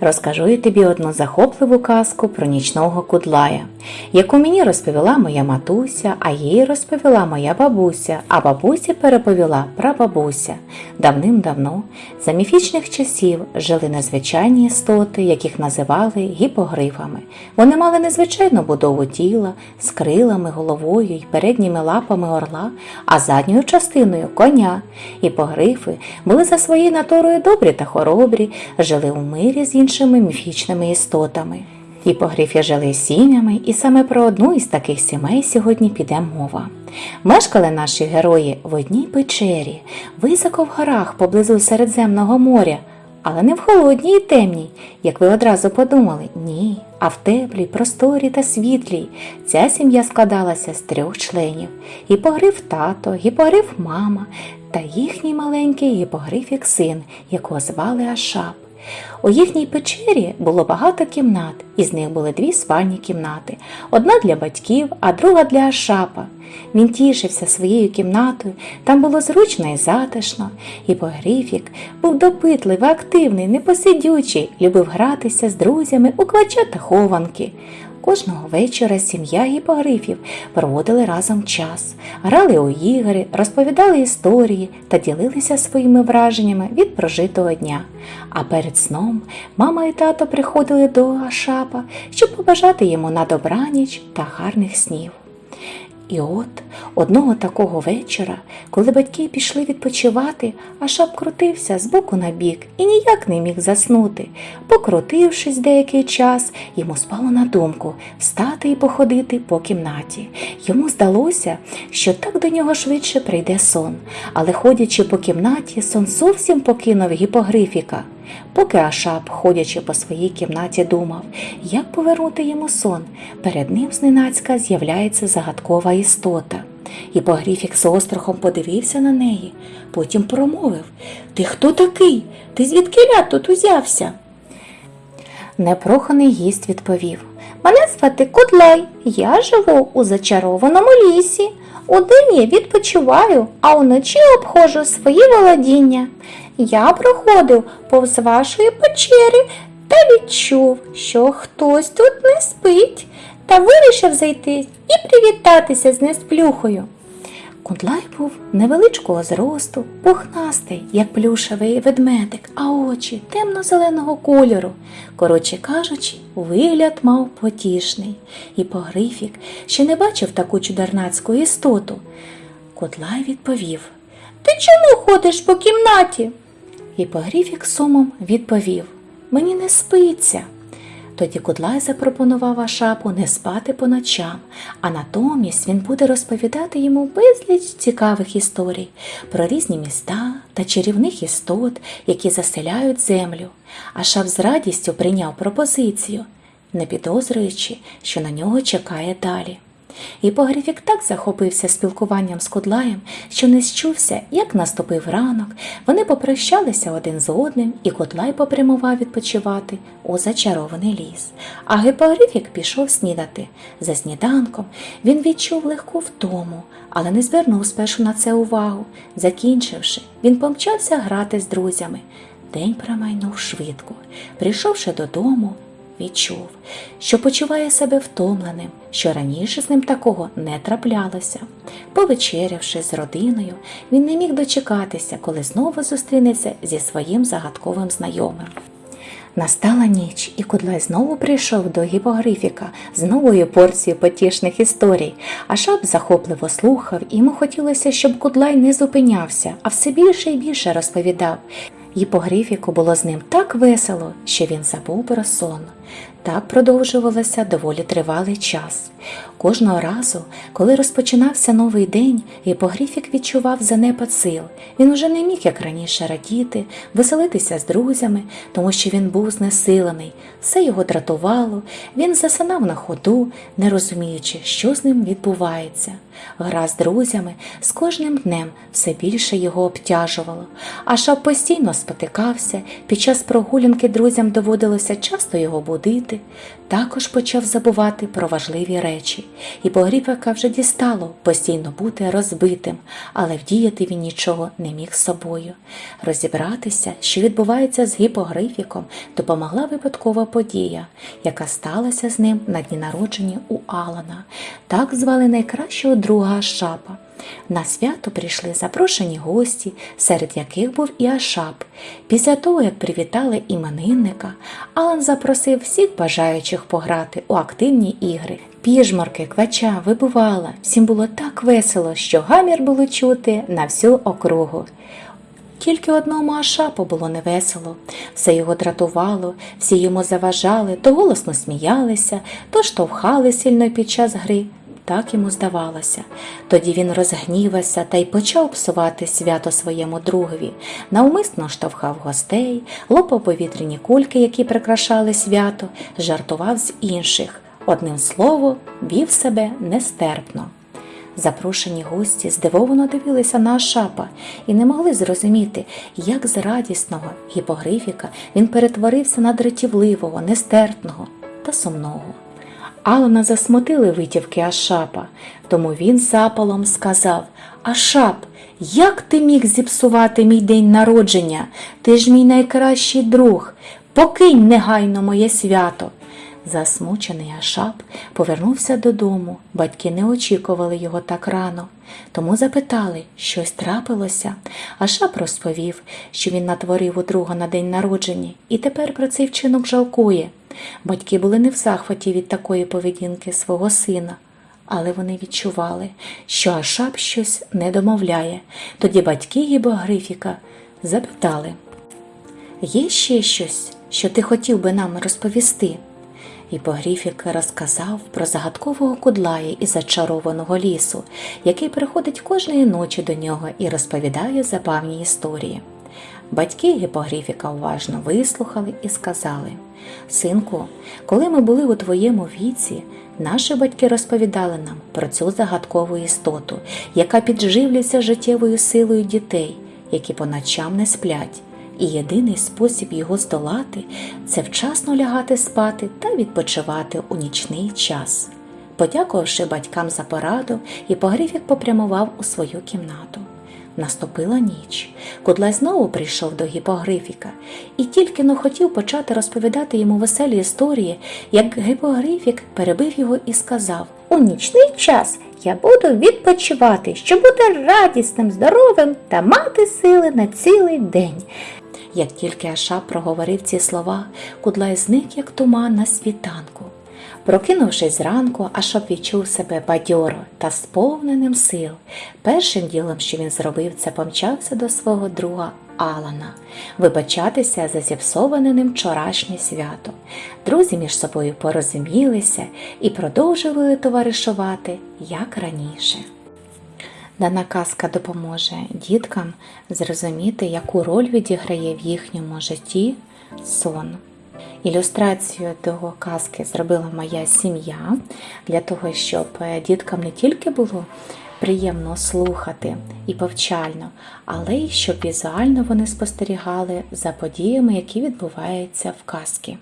Розкажу я тобі одну захопливу казку про нічного кудлая, яку мені розповіла моя матуся, а їй розповіла моя бабуся, а бабусі переповіла прабабуся. Давним-давно, за міфічних часів, жили незвичайні істоти, яких називали гіпогрифами. Вони мали незвичайну будову тіла з крилами, головою й передніми лапами орла, а задньою частиною коня. Гіпогрифи були за своєю натурою добрі та хоробрі, жили у мирі з іншими міфічними істотами. Гіпогрифи жили сім'ями, і саме про одну із таких сімей сьогодні піде мова. Мешкали наші герої в одній печері, високо в горах поблизу Середземного моря, але не в холодній і темній, як ви одразу подумали, ні, а в теплій, просторій та світлій. Ця сім'я складалася з трьох членів: гіпогриф тато, гіпогриф мама та їхній маленький гіпогрифік син, якого звали Ашап. У їхній печері було багато кімнат, із них були дві спальні кімнати: одна для батьків, а друга для Ашапа. Він тішився своєю кімнатою, там було зручно і затишно. Гіпогрифік був допитливий, активний, непосидючий, любив гратися з друзями у квача та хованки. Кожного вечора сім'я гіпогрифів проводили разом час, грали у ігри, розповідали історії та ділилися своїми враженнями від прожитого дня. А перед сном мама і тато приходили до Ашапа, щоб побажати йому на добраніч та гарних снів. І от одного такого вечора, коли батьки пішли відпочивати, Ашап крутився з боку на бік і ніяк не міг заснути. Покрутившись деякий час, йому спало на думку встати і походити по кімнаті. Йому здалося, що так до нього швидше прийде сон, але ходячи по кімнаті, сон зовсім покинув гіпогрифіка. Поки Ашап, ходячи по своїй кімнаті, думав, як повернути йому сон, перед ним зненацька з'являється загадкова істота. Гіпогрифік з острахом подивився на неї, потім промовив Ти хто такий? Ти звідки тут узявся? Непроханий гість відповів Мене звати Кудлай, я живу у зачарованому лісі. Удень я відпочиваю, а уночі обходжу свої володіння. Я проходив повз вашої печери та відчув, що хтось тут не спить, та вирішив зайти і привітатися з несплюхою. Кудлай був невеличкого зросту, пухнастий, як плюшевий ведмедик, а очі темно-зеленого кольору. Коротше кажучи, вигляд мав потішний, і погрифік ще не бачив таку чудернацьку істоту. Кудлай відповів Ти чому ходиш по кімнаті? І погрифік сумом відповів Мені не спиться. Тоді Кудлай запропонував Ашапу не спати по ночам, а натомість він буде розповідати йому безліч цікавих історій про різні міста та чарівних істот, які заселяють землю. Ашап з радістю прийняв пропозицію, не підозрюючи, що на нього чекає далі. І Погрифік так захопився спілкуванням з Кудлаєм, що не счувся, як наступив ранок. Вони попрощалися один з одним, і Кудлай попрямував відпочивати у зачарований ліс. А Гипогрифік пішов снідати. За сніданком він відчув легку втому, але не звернув спершу на це увагу. Закінчивши, він помчався грати з друзями. День промайнув швидко. Прийшовши додому, відчув, що почуває себе втомленим, що раніше з ним такого не траплялося. Повечерявши з родиною, він не міг дочекатися, коли знову зустрінеться зі своїм загадковим знайомим. Настала ніч, і Кудлай знову прийшов до гіпогрифіка з новою порцією потішних історій. А шап захопливо слухав, і йому хотілося, щоб Кудлай не зупинявся, а все більше і більше розповідав. Гіпогрифіку було з ним так весело, що він забув про сон. Так продовжувалося доволі тривалий час. Кожного разу, коли розпочинався новий день, гіпогрифік відчував занепад сил. Він уже не міг, як раніше, радіти, веселитися з друзями, тому що він був знесилений. Все його дратувало, він засинав на ходу, не розуміючи, що з ним відбувається. Гра з друзями з кожним днем все більше його обтяжувало, а шап постійно спотикався. Під час прогулянки друзям доводилося часто його будити, робити, також почав забувати про важливі речі, і Погріпака вже дістало постійно бути розбитим, але вдіяти він нічого не міг з собою. Розібратися, що відбувається з гіпогрифіком, допомогла випадкова подія, яка сталася з ним на дні народження у Алана. Так звали найкращого друга Ашапа. На свято прийшли запрошені гості, серед яких був і Ашап. Після того, як привітали іменинника, Алан запросив всіх бажаючих пограти у активні ігри. Піжморки, квача, вибувала. Всім було так весело, що гамір було чути на всю округу. Тільки одному Ашапу було невесело, все його дратувало, всі йому заважали, то голосно сміялися, то штовхали сильно під час гри. Так йому здавалося. Тоді він розгнівався та й почав псувати свято своєму другові, навмисно штовхав гостей, лопав повітряні кульки, які прикрашали свято, жартував з інших. Одним словом, вів себе нестерпно. Запрошені гості здивовано дивилися на Ашапа і не могли зрозуміти, як з радісного гіпогрифіка він перетворився на дратівливого, нестерпного та сумного. Алана засмутили витівки Ашапа, тому він запалом сказав Ашап, як ти міг зіпсувати мій день народження? Ти ж мій найкращий друг. Покинь негайно моє свято. Засмучений Ашап повернувся додому. Батьки не очікували його так рано, тому запитали, щось трапилося. Ашап розповів, що він натворив у друга на день народження і тепер про цей вчинок жалкує. Батьки були не в захваті від такої поведінки свого сина, але вони відчували, що Ашап щось не домовляє. Тоді батьки Гібогрифіка запитали Є ще щось, що ти хотів би нам розповісти? І Погріфік розказав про загадкового кудлая із зачарованого лісу, який приходить кожної ночі до нього і розповідає забавні історії. Батьки Гіпогріфіка уважно вислухали і сказали Синку, коли ми були у твоєму віці, наші батьки розповідали нам про цю загадкову істоту, яка підживлюється життєвою силою дітей, які по ночам не сплять. І єдиний спосіб його здолати це вчасно лягати спати та відпочивати у нічний час. Подякувавши батькам за пораду, Іпогрифік попрямував у свою кімнату. Наступила ніч. Кудлай знову прийшов до гіпогрифіка і тільки но хотів почати розповідати йому веселі історії, як гіпогрифік перебив його і сказав У нічний час я буду відпочивати, щоб бути радісним, здоровим та мати сили на цілий день. Як тільки Ашап проговорив ці слова, Кудлай зник, як туман на світанку. Прокинувшись зранку, Ашап відчув себе бадьоро та сповненим сил. Першим ділом, що він зробив, це помчався до свого друга Алана, вибачатися за зіпсоване ним вчорашнє свято. Друзі між собою порозумілися і продовжували товаришувати, як раніше. Дана казка допоможе діткам зрозуміти, яку роль відіграє в їхньому житті сон. Ілюстрацію до казки зробила моя сім'я для того, щоб діткам не тільки було приємно слухати і повчально, але й щоб візуально вони спостерігали за подіями, які відбуваються в казці.